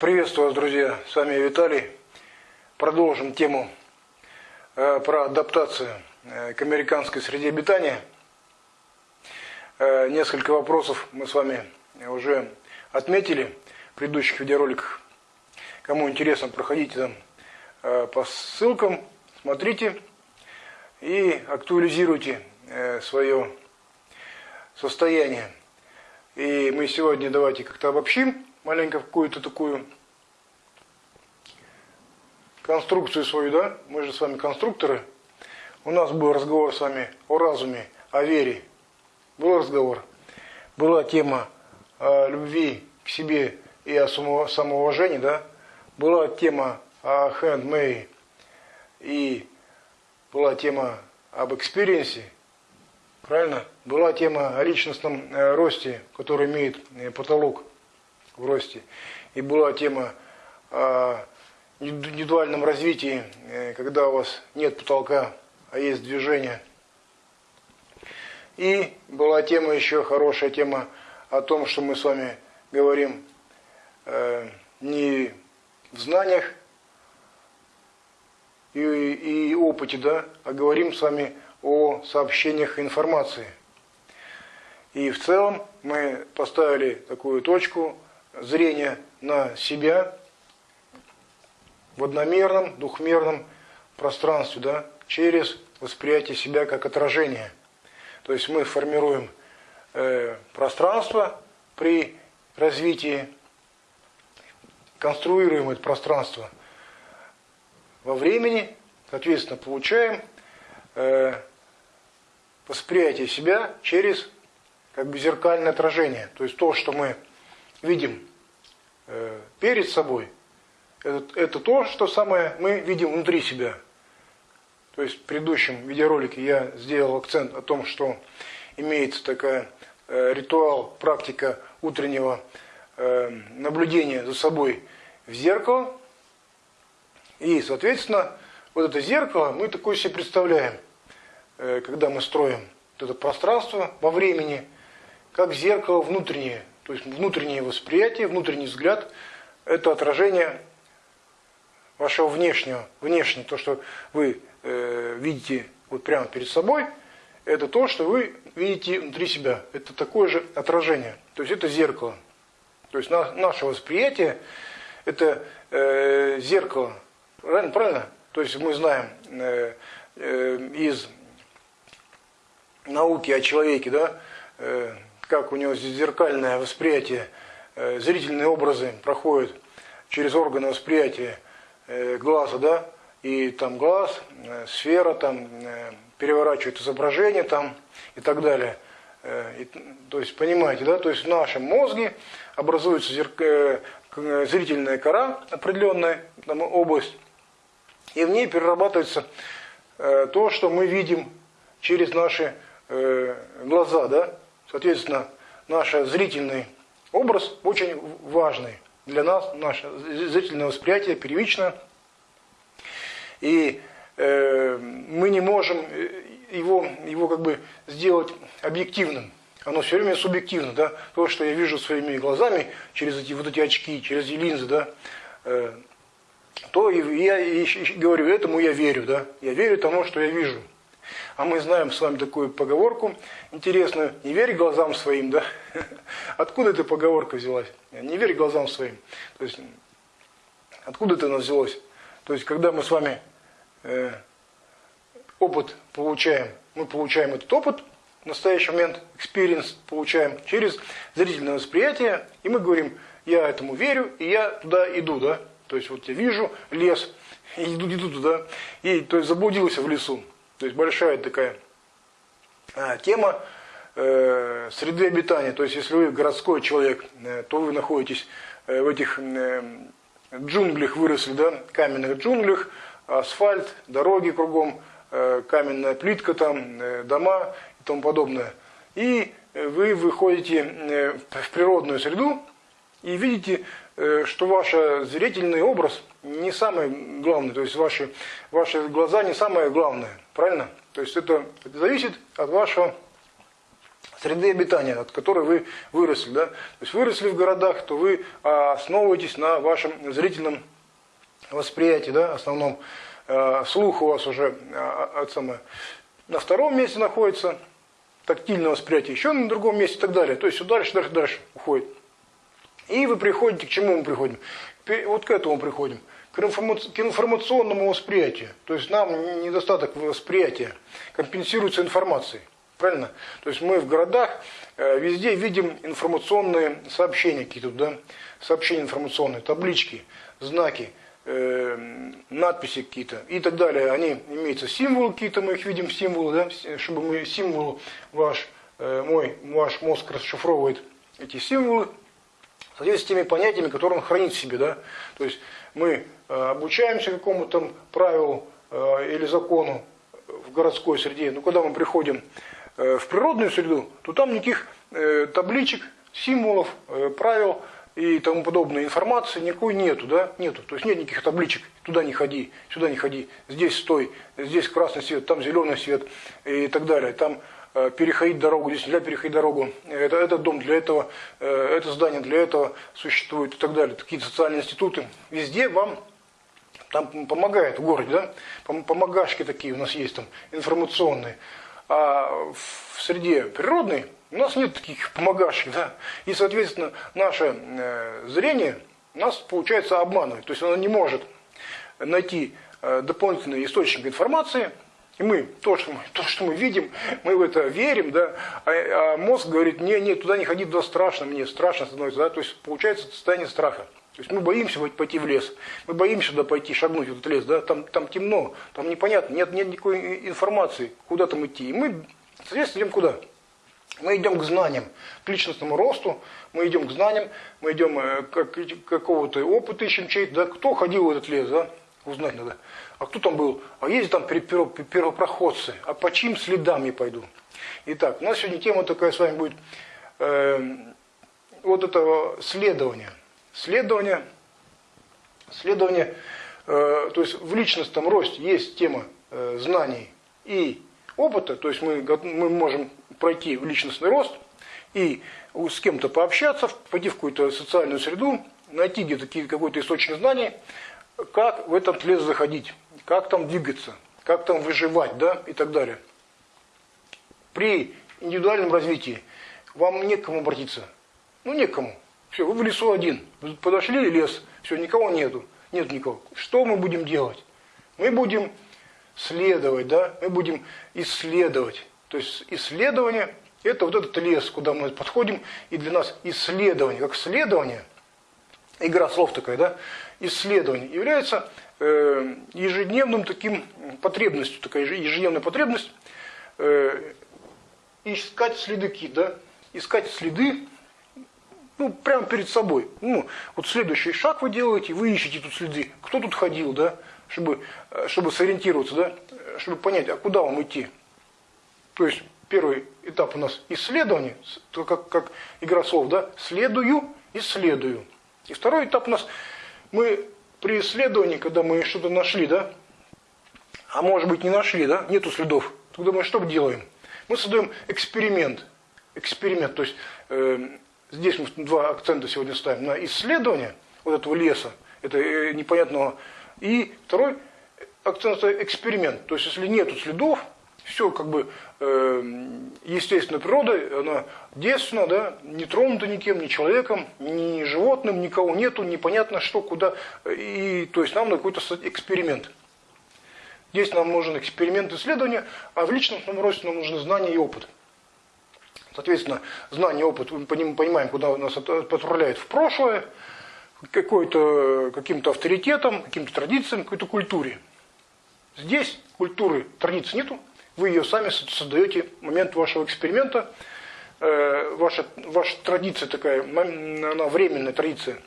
Приветствую вас, друзья! С вами Виталий. Продолжим тему э, про адаптацию э, к американской среде обитания. Э, несколько вопросов мы с вами уже отметили в предыдущих видеороликах. Кому интересно, проходите там по ссылкам, смотрите и актуализируйте свое состояние. И мы сегодня давайте как-то обобщим маленько какую-то такую конструкцию свою, да? Мы же с вами конструкторы. У нас был разговор с вами о разуме, о вере. Был разговор. Была тема о любви к себе и о самоуважении, да? Была тема о handmade и была тема об experience е, правильно? Была тема о личностном э, росте, который имеет э, потолок в росте. И была тема о индивидуальном развитии, э, когда у вас нет потолка, а есть движение. И была тема еще, хорошая тема о том, что мы с вами говорим э, не в знаниях и, и опыте, да, а говорим с вами о сообщениях информации. И в целом мы поставили такую точку зрения на себя, в одномерном, двухмерном пространстве, да, через восприятие себя как отражение. То есть мы формируем э, пространство при развитии, конструируем это пространство во времени, соответственно, получаем э, восприятие себя через как бы зеркальное отражение. То есть то, что мы видим э, перед собой – это, это то, что самое мы видим внутри себя. То есть в предыдущем видеоролике я сделал акцент о том, что имеется такая э, ритуал, практика утреннего э, наблюдения за собой в зеркало. И, соответственно, вот это зеркало мы такое себе представляем, э, когда мы строим вот это пространство во времени, как зеркало внутреннее. То есть внутреннее восприятие, внутренний взгляд – это отражение вашего внешнего, внешнего, то, что вы э, видите вот прямо перед собой, это то, что вы видите внутри себя. Это такое же отражение. То есть это зеркало. То есть на, наше восприятие это э, зеркало. Правильно? Правильно? То есть мы знаем э, э, из науки о человеке, да, э, как у него зеркальное восприятие, э, зрительные образы проходят через органы восприятия Э, глаза, да, и там глаз, э, сфера, там переворачивает изображение там и так далее. И, то есть, понимаете, да, то есть в нашем мозге образуется зерк... зрительная кора, определенная там, область, и в ней перерабатывается то, что мы видим через наши глаза, да, соответственно, наш зрительный образ очень важный для нас, наше зрительное восприятие первично. И э, мы не можем э, его, его как бы сделать объективным. Оно все время субъективно, да. То, что я вижу своими глазами через эти вот эти очки, через эти линзы, да, э, то я и говорю, этому я верю, да. Я верю тому, что я вижу. А мы знаем с вами такую поговорку интересную, не верь глазам своим, да? Откуда эта поговорка взялась? Не верь глазам своим. То есть, откуда это взялось? То есть, когда мы с вами э, опыт получаем, мы получаем этот опыт, в настоящий момент, experience получаем через зрительное восприятие, и мы говорим, я этому верю, и я туда иду, да? То есть, вот я вижу лес, и иду, иду туда, и то есть заблудился в лесу. То есть большая такая а, тема э, среды обитания. То есть если вы городской человек, э, то вы находитесь э, в этих джунглях, выросли, да, каменных джунглях, асфальт, дороги кругом, каменная плитка там, дома и тому подобное. И вы выходите в природную среду и видите, что ваш зрительный образ не самый главный, то есть ваши, ваши глаза не самое главное. Правильно? То есть это зависит от вашего среды обитания, от которой вы выросли. Да? То есть выросли в городах, то вы основываетесь на вашем зрительном восприятии, да, основном. Э, слух у вас уже э, от самое, на втором месте находится, тактильное восприятие еще на другом месте и так далее. То есть все дальше, дальше, дальше уходит. И вы приходите, к чему мы приходим? Вот к этому приходим. К информационному восприятию. То есть нам недостаток восприятия компенсируется информацией. Правильно? То есть мы в городах э, везде видим информационные сообщения какие-то, да? Сообщения информационные, таблички, знаки, э, надписи какие-то и так далее. Они имеются символы какие-то, мы их видим символы, да? Чтобы мы символ ваш, э, мой, ваш мозг расшифровывает эти символы соответствии с теми понятиями, которые он хранит в себе, да? То есть мы э, обучаемся какому-то правилу э, или закону в городской среде, но когда мы приходим Э, в природную среду, то там никаких табличек, символов, правил и тому подобной информации никакой нету, да, нету. То есть нет никаких табличек, туда не ходи, сюда не ходи, здесь стой, здесь красный свет, там зеленый свет и так далее. Там переходить дорогу, здесь нельзя переходить дорогу, это, этот дом для этого, это здание для этого существует и так далее. Такие социальные институты. Везде вам там помогает в городе, да, помогашки такие у нас есть там, информационные. А в среде природной у нас нет таких помогашек, да, и, соответственно, наше э, зрение нас, получается, обманывает. То есть оно не может найти э, дополнительный источник информации, и мы, то что мы, то, что мы видим, мы в это верим, да, а, а мозг говорит, не, не, туда не ходи, туда страшно мне, страшно становится, да, то есть получается состояние страха. То есть мы боимся пойти в лес, мы боимся туда пойти, шагнуть в этот лес, да, там, там темно, там непонятно, нет, нет никакой информации, куда там идти. И мы, соответственно, идем куда? Мы идем к знаниям, к личностному росту, мы идем к знаниям, мы идем э, как, какого-то опыта ищем чей-то, да, кто ходил в этот лес, да, узнать надо. А кто там был? А есть там первопроходцы? А по чьим следам я пойду? Итак, у нас сегодня тема такая с вами будет э, вот этого следования. Следование, следование э, то есть в личностном росте есть тема э, знаний и опыта, то есть мы, мы можем пройти в личностный рост и с кем-то пообщаться, пойти в какую-то социальную среду, найти где-то какой-то источник знаний, как в этот лес заходить, как там двигаться, как там выживать, да, и так далее. При индивидуальном развитии вам некому обратиться. Ну, некому. Все, вы в лесу один. Подошли в лес, все, никого нету. Нет никого. Что мы будем делать? Мы будем следовать, да? Мы будем исследовать. То есть исследование – это вот этот лес, куда мы подходим, и для нас исследование, как следование, игра слов такая, да? Исследование является э, ежедневным таким потребностью, такая ежедневная потребность э, искать следы да? Искать следы ну, прямо перед собой. Ну, вот следующий шаг вы делаете, вы ищете тут следы. Кто тут ходил, да, чтобы, э, чтобы сориентироваться, да, чтобы понять, а куда вам идти. То есть, первый этап у нас исследование, как, как игра слов, да, следую, исследую. И второй этап у нас, мы при исследовании, когда мы что-то нашли, да, а может быть не нашли, да, нету следов, тогда мы что делаем? Мы создаем эксперимент. Эксперимент, то есть э, здесь мы два акцента сегодня ставим на исследование вот этого леса, это э, непонятного. И второй акцент это эксперимент. То есть, если нет следов, все как бы э, естественная природа, она девственна, да, не тронута никем, ни человеком, ни животным, никого нету, непонятно что, куда. И, то есть нам на какой-то эксперимент. Здесь нам нужен эксперимент исследования, а в личностном росте нам нужны знания и опыт. Соответственно, знание, опыт, мы понимаем, куда нас отправляет в прошлое, какой-то каким-то авторитетом, каким-то традициям, какой-то культуре. Здесь культуры, традиции нету, вы ее сами создаете в момент вашего эксперимента. Э, ваша, ваша традиция такая, она временная традиция.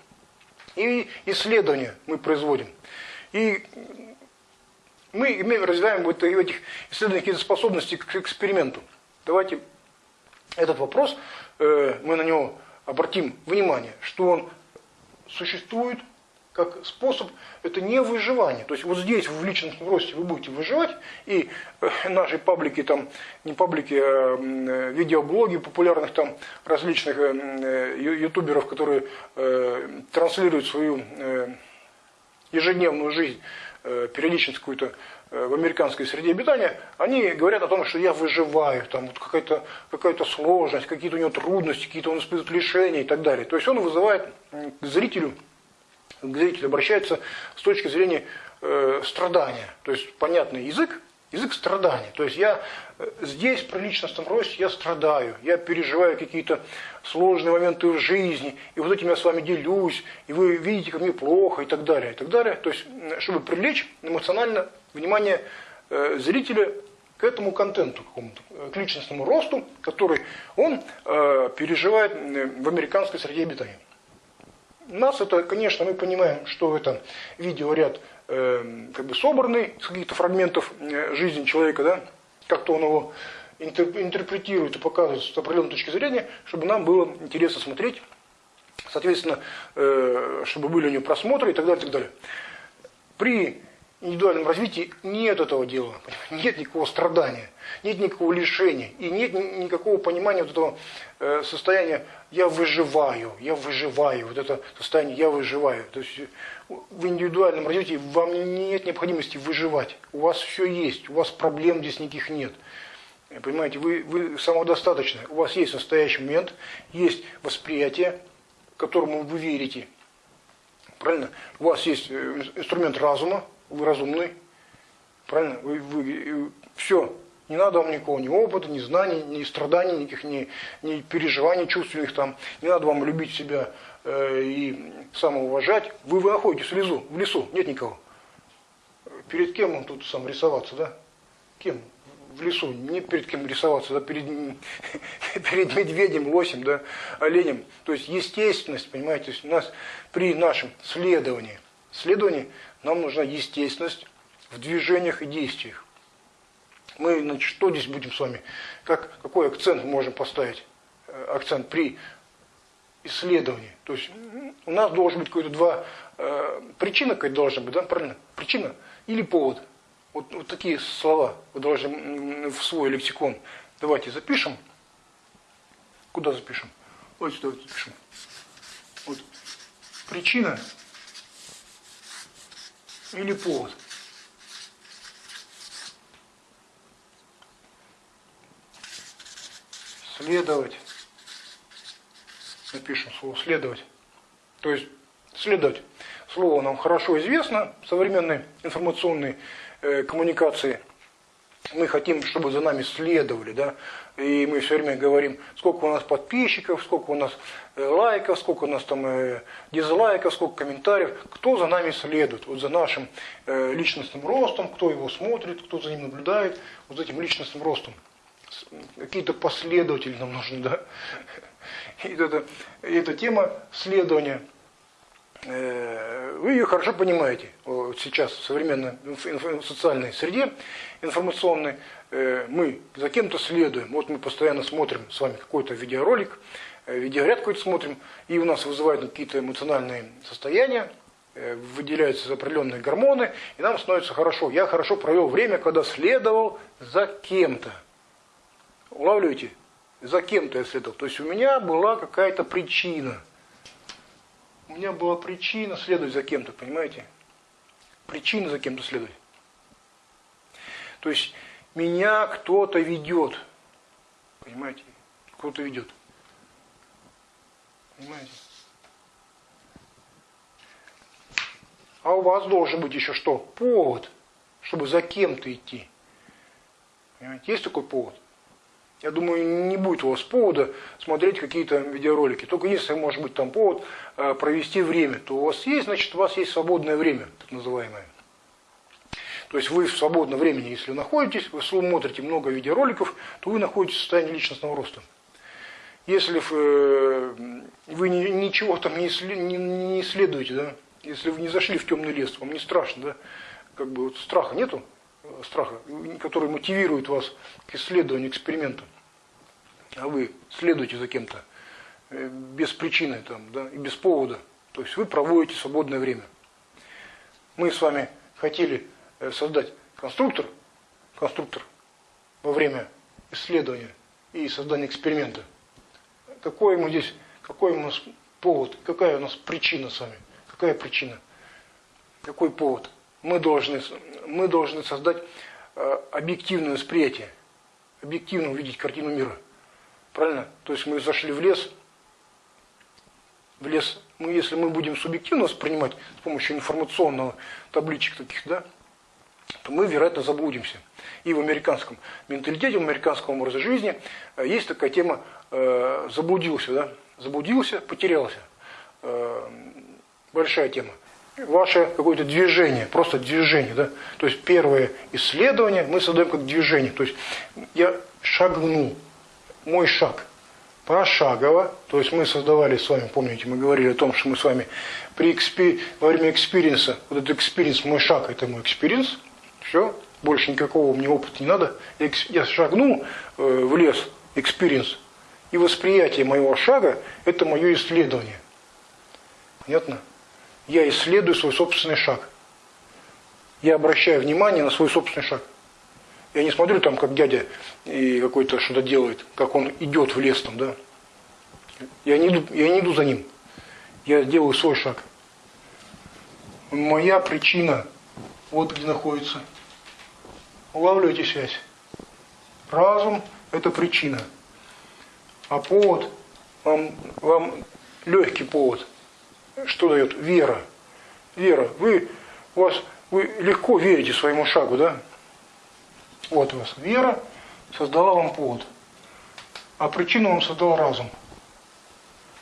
И исследования мы производим. И мы имеем, развиваем в этих исследованиях какие-то способности к эксперименту. Давайте этот вопрос, э, мы на него обратим внимание, что он существует как способ, это не выживание. То есть вот здесь, в личностном росте, вы будете выживать, и э, наши паблики, там, не паблики, а э, видеоблоги популярных там различных э, ютуберов, которые транслируют свою ежедневную жизнь, периодичность какую-то в американской среде обитания, они говорят о том, что я выживаю, там вот какая-то какая сложность, какие-то у него трудности, какие-то он испытывает лишения и так далее. То есть он вызывает к зрителю к зрителю обращается с точки зрения э, страдания. То есть понятный язык, язык страдания. То есть я э, здесь при личностном росте я страдаю, я переживаю какие-то сложные моменты в жизни, и вот этим я с вами делюсь, и вы видите, как мне плохо, и так далее, и так далее. То есть, чтобы привлечь эмоционально внимание э, зрителя к этому контенту, к, к личностному росту, который он э, переживает в американской среде обитания. Нас это, конечно, мы понимаем, что это видеоряд э, как бы собранный из каких-то фрагментов э, жизни человека, да, как-то он его интерпретирует и показывает с определенной точки зрения, чтобы нам было интересно смотреть, соответственно, э, чтобы были у него просмотры и так далее, и так далее. При индивидуальном развитии нет этого дела, нет никакого страдания, нет никакого лишения и нет никакого понимания вот этого э, состояния «я выживаю», «я выживаю», вот это состояние «я выживаю». То есть в индивидуальном развитии вам нет необходимости выживать, у вас все есть, у вас проблем здесь никаких нет. Понимаете, вы, вы самодостаточны, у вас есть настоящий момент, есть восприятие, которому вы верите. Правильно? У вас есть э, инструмент разума, вы разумный, правильно? Вы, вы, все, не надо вам никакого ни опыта, ни знаний, ни страданий, никаких, ни, ни переживаний чувственных там. Не надо вам любить себя э, и самоуважать. Вы, вы находитесь в лесу, в лесу, нет никого. Перед кем он тут сам рисоваться, да? Кем? В лесу, не перед кем рисоваться, да, перед, перед медведем, лосем, да, оленем. То есть естественность, понимаете, у нас при нашем следовании, следовании нам нужна естественность в движениях и действиях. Мы, значит, что здесь будем с вами, как, какой акцент мы можем поставить? Э, акцент при исследовании. То есть у нас должен быть какой-то два, э, причина какая-то должна быть, да, правильно? Причина или повод. Вот, вот такие слова вы должны в свой лексикон. Давайте запишем. Куда запишем? Вот сюда запишем. Вот. Причина или повод. Следовать. Напишем слово следовать. То есть следовать. Слово нам хорошо известно в современной информационной э, коммуникации – мы хотим, чтобы за нами следовали, да, и мы все время говорим, сколько у нас подписчиков, сколько у нас э, лайков, сколько у нас там э, дизлайков, сколько комментариев, кто за нами следует, вот за нашим э, личностным ростом, кто его смотрит, кто за ним наблюдает, вот за этим личностным ростом. Какие-то последователи нам нужны, да. И это, эта тема следования – вы ее хорошо понимаете сейчас в современной социальной среде информационной. Э, мы за кем-то следуем. Вот мы постоянно смотрим с вами какой-то видеоролик, э, видеоряд какой-то смотрим, и у нас вызывают какие-то эмоциональные состояния, выделяются определенные гормоны, и нам становится хорошо. Я хорошо провел время, когда следовал за кем-то. Улавливаете? За кем-то я следовал. То есть у меня была какая-то причина – у меня была причина следовать за кем-то, понимаете? Причина за кем-то следовать. То есть меня кто-то ведет. Понимаете? Кто-то ведет. Понимаете? А у вас должен быть еще что? Повод, чтобы за кем-то идти. Понимаете? Есть такой повод? Я думаю, не будет у вас повода смотреть какие-то видеоролики. Только если может быть там повод э, провести время, то у вас есть, значит, у вас есть свободное время, так называемое. То есть вы в свободном времени, если находитесь, вы смотрите много видеороликов, то вы находитесь в состоянии личностного роста. Если э, вы ничего там не исследуете, да, если вы не зашли в темный лес, вам не страшно, да, как бы вот страха нету, страха, который мотивирует вас к исследованию, эксперименту, а вы следуете за кем-то э, без причины там, да, и без повода, то есть вы проводите свободное время. мы с вами хотели э, создать конструктор, конструктор во время исследования и создания эксперимента. Какой мы здесь, какой у нас повод, какая у нас причина с вами? Какая причина? Какой повод? Мы должны, мы должны создать э, объективное восприятие, объективно увидеть картину мира. Правильно? То есть мы зашли в лес, в лес, мы, если мы будем субъективно воспринимать с помощью информационного табличек таких, да, то мы, вероятно, заблудимся. И в американском менталитете, в американском образе жизни э, есть такая тема э, «заблудился», да, заблудился, потерялся. Э, большая тема. Ваше какое-то движение, просто движение, да, то есть первое исследование мы создаем как движение, то есть я шагнул, мой шаг – пошагово, то есть мы создавали с вами, помните, мы говорили о том, что мы с вами при экспи, во время experience а, вот этот experience, мой шаг, это мой experience, все, больше никакого мне опыта не надо, я, шагнул э, в лес, experience, и восприятие моего шага – это мое исследование. Понятно? Я исследую свой собственный шаг. Я обращаю внимание на свой собственный шаг. Я не смотрю там, как дядя и какой-то что-то делает, как он идет в лес там, да. Я не, иду, я не иду за ним. Я делаю свой шаг. Моя причина вот где находится. Улавливаете связь. Разум – это причина. А повод, вам, вам легкий повод. Что дает? Вера. Вера. Вы, у вас, вы легко верите своему шагу, да? Вот у вас вера создала вам повод. А причину вам создал разум.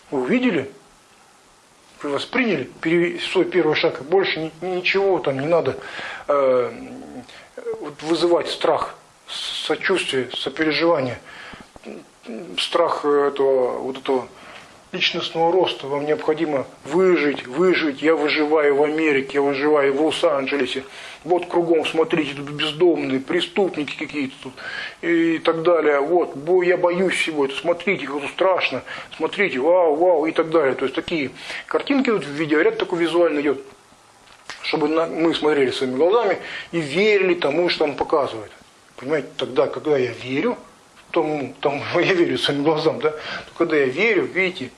Вы увидели? Вы восприняли свой первый шаг. Больше ничего там не надо э, вызывать страх, сочувствие, сопереживание. Страх этого, вот этого личностного роста. Вам необходимо выжить, выжить. Я выживаю в Америке, я выживаю в Лос-Анджелесе. Вот кругом, смотрите, тут бездомные, преступники какие-то тут и так далее. Вот, я боюсь всего это. Смотрите, как тут страшно. Смотрите, вау, вау и так далее. То есть такие картинки тут в видеоряд такой визуально идет. Чтобы мы смотрели своими глазами и верили тому, что он показывает. Понимаете, тогда, когда я верю, тому, тому я верю своим глазам, да, то когда я верю, видите,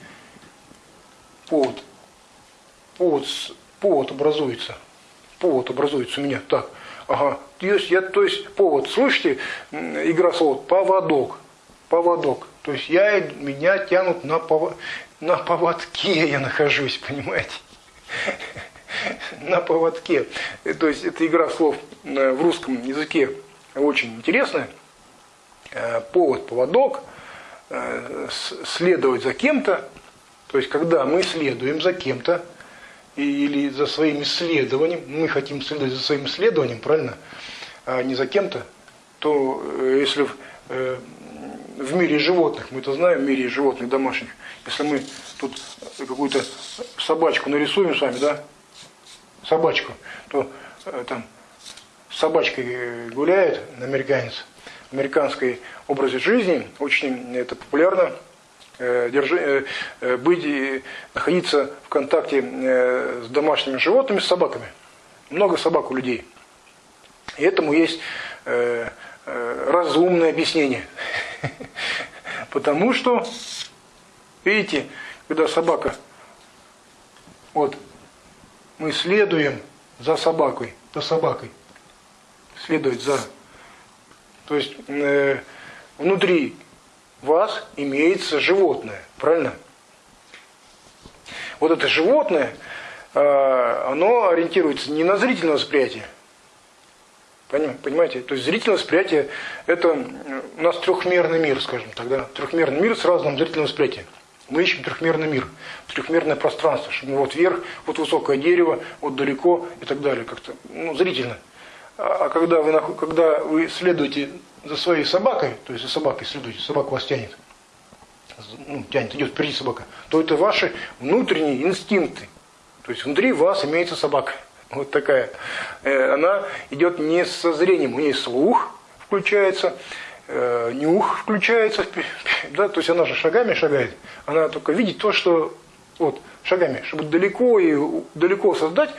повод, повод, повод образуется, повод образуется у меня, так, ага, то есть, я, то есть повод, слышите, игра слов, поводок, поводок, то есть я, меня тянут на, повод, на поводке я нахожусь, понимаете, на поводке, то есть это игра слов э, в русском языке очень интересная, Э, повод, поводок, э, следовать за кем-то, то есть когда мы следуем за кем-то или за своим исследованием, мы хотим следовать за своим исследованием, правильно, а не за кем-то, то э, если в мире животных, мы это знаем, в мире животных домашних, если мы тут какую-то собачку нарисуем с вами, да, собачку, то там собачкой гуляет американец, американской образе жизни, очень это популярно, э, держи, э, э, быть, находиться в контакте с домашними животными, с собаками. Много собак у людей. И этому есть разумное объяснение. Потому что, видите, когда собака, вот, мы следуем за собакой, за собакой, следовать за то есть э, внутри вас имеется животное, правильно? Вот это животное, э, оно ориентируется не на зрительное восприятие. Понимаете? То есть зрительное восприятие – это у нас трехмерный мир, скажем тогда. Трехмерный мир с разным зрительным восприятием. Мы ищем трехмерный мир, трехмерное пространство, чтобы вот вверх, вот высокое дерево, вот далеко и так далее. Как-то, ну, зрительно. А, а когда вы, когда вы следуете за своей собакой, то есть за собакой следуете, собака вас тянет, ну, тянет, идет впереди собака, то это ваши внутренние инстинкты. То есть внутри вас имеется собака. Вот такая. Э, она идет не со зрением, у нее слух включается, э, нюх включается, да, то есть она же шагами шагает. Она только видит то, что Вот, шагами, чтобы далеко и далеко создать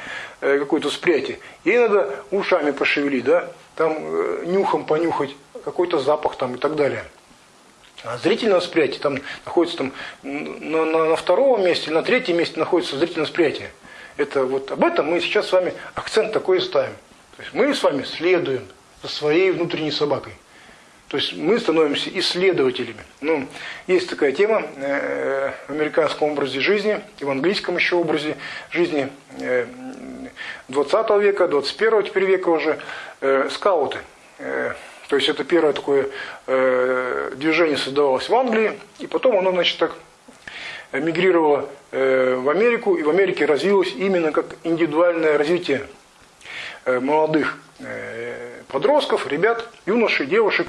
э, какое-то восприятие, ей надо ушами пошевелить, да, там э, нюхом понюхать, какой-то запах там и так далее. А зрительное восприятие там находится там на, на, на втором месте, на третьем месте находится зрительное восприятие. Это вот об этом мы сейчас с вами акцент такой ставим. То есть мы с вами следуем за своей внутренней собакой. То есть мы становимся исследователями. Ну, есть такая тема э, в американском образе жизни, и в английском еще образе жизни э, 20 века, 21 теперь века уже, э, скауты. Э, то есть это первое такое движение создавалось в Англии, и потом оно, значит, так мигрировало в Америку, и в Америке развилось именно как индивидуальное развитие молодых подростков, ребят, юношей, девушек,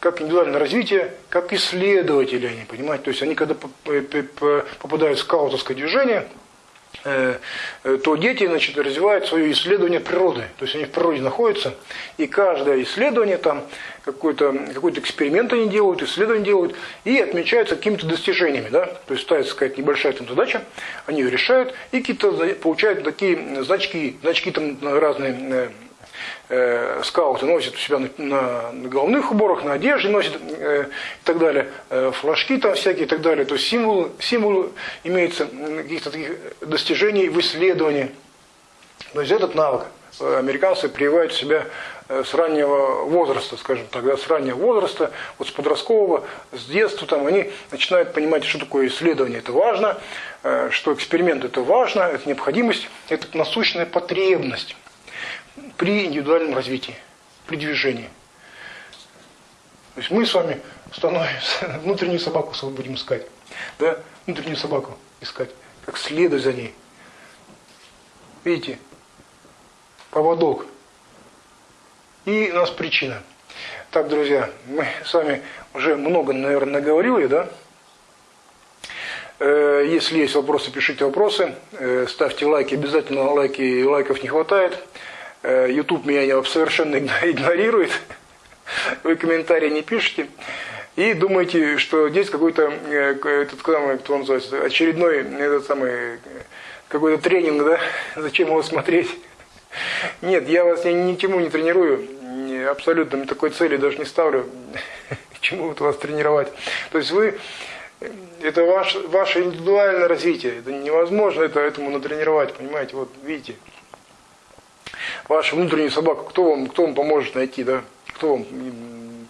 как индивидуальное развитие, как исследователи они, понимаете, то есть они когда попадают в скаутовское движение, Э, э, то дети значит, развивают свое исследование природы. То есть они в природе находятся, и каждое исследование, там какой-то какой эксперимент они делают, исследование делают, и отмечаются какими-то достижениями. Да? То есть ставится какая-то небольшая там задача, они ее решают, и какие-то получают такие значки, значки там разные э, скауты носят у себя на, на, головных уборах, на одежде носят э, и так далее, э, флажки там всякие и так далее. То есть символ, символ имеется каких-то таких достижений в исследовании. То есть этот навык э, американцы прививают себя э, с раннего возраста, скажем так, да, с раннего возраста, вот с подросткового, с детства, там, они начинают понимать, что такое исследование, это важно, что эксперимент это важно, это необходимость, это насущная потребность при индивидуальном развитии, при движении. То есть мы с вами становимся, внутреннюю собаку свою будем искать. Да? Внутреннюю собаку искать. Как следовать за ней. Видите? Поводок. И у нас причина. Так, друзья, мы с вами уже много, наверное, наговорили, да? Э, если есть вопросы, пишите вопросы. Э, ставьте лайки, обязательно лайки, лайков не хватает. Э, YouTube меня совершенно игнорирует, вы комментарии не пишете, и думаете, что здесь какой-то, э, этот, кто он называется, очередной, этот самый, какой-то тренинг, да, зачем его смотреть? Нет, я вас ни, ничему не тренирую, абсолютно такой цели даже не ставлю, чему вот вас тренировать. То есть вы, это ваш, ваше индивидуальное развитие, это невозможно это, этому натренировать, понимаете, вот видите вашу внутреннюю собаку, кто вам, кто вам поможет найти, да? Кто вам?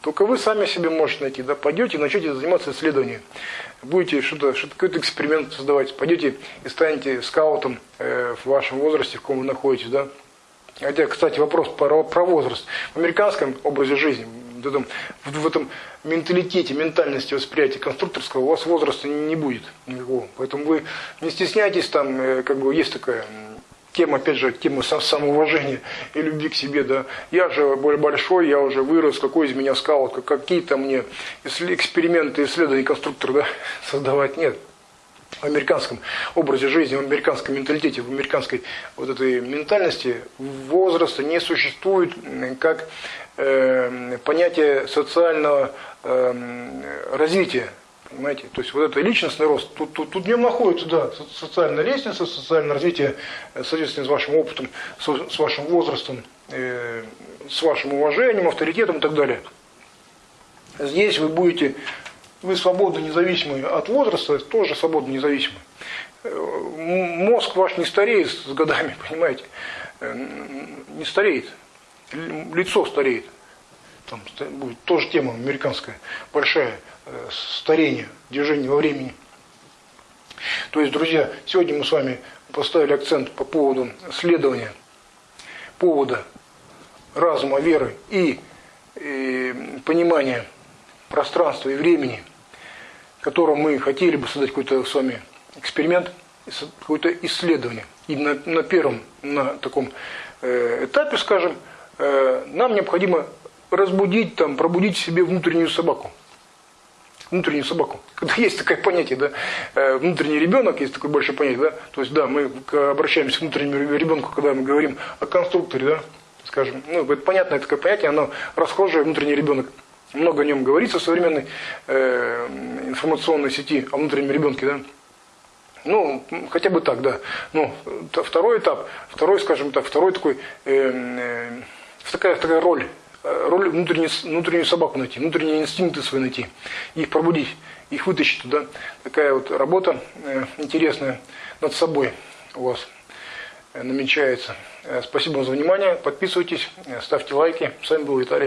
Только вы сами себе можете найти, да? Пойдете и начнете заниматься исследованием. Будете что-то, что какой-то эксперимент создавать. Пойдете и станете скаутом э, в вашем возрасте, в каком вы находитесь, да? Хотя, кстати, вопрос про, про возраст. В американском образе жизни, в этом, в этом менталитете, ментальности восприятия конструкторского у вас возраста не будет никакого. Поэтому вы не стесняйтесь, там, э, как бы есть такая тема, опять же, тема самоуважения и любви к себе, да. Я же большой, я уже вырос, какой из меня скаут, какие-то мне эксперименты, исследования, конструктор, да, создавать нет. В американском образе жизни, в американском менталитете, в американской вот этой ментальности возраста не существует как э, понятие социального э, развития Понимаете? То есть вот это личностный рост, тут, тут, тут в нем находится, да, социальная лестница, социальное развитие, э, соответственно, с вашим опытом, с, с вашим возрастом, э, с вашим уважением, авторитетом и так далее. Здесь вы будете, вы свободно независимы от возраста, тоже свободно независимы. Э, мозг ваш не стареет с годами, понимаете? Э, не стареет, лицо стареет. Там будет тоже тема американская, большая Э, старения, движения во времени. То есть, друзья, сегодня мы с вами поставили акцент по поводу следования, повода разума, веры и, и понимания пространства и времени, в котором мы хотели бы создать какой-то с вами эксперимент, какое-то исследование. И на, на первом, на таком э, этапе, скажем, э, нам необходимо разбудить, там, пробудить себе внутреннюю собаку внутреннюю собаку. Есть такое понятие, да, э, внутренний ребенок, есть такое большое понятие, да, то есть, да, мы обращаемся к внутреннему ребенку, когда мы говорим о конструкторе, да, скажем, ну, это понятное такое понятие, оно расхожее, внутренний ребенок. Много о нем говорится в современной э, информационной сети, о внутреннем ребенке, да. Ну, хотя бы так, да. Ну, второй этап, второй, скажем так, второй такой, э, э, такая, такая роль, роль внутреннюю, внутреннюю собаку найти, внутренние инстинкты свои найти, их пробудить, их вытащить туда. Такая вот работа э, интересная над собой у вас намечается. Спасибо вам за внимание, подписывайтесь, ставьте лайки. С вами был Виталий.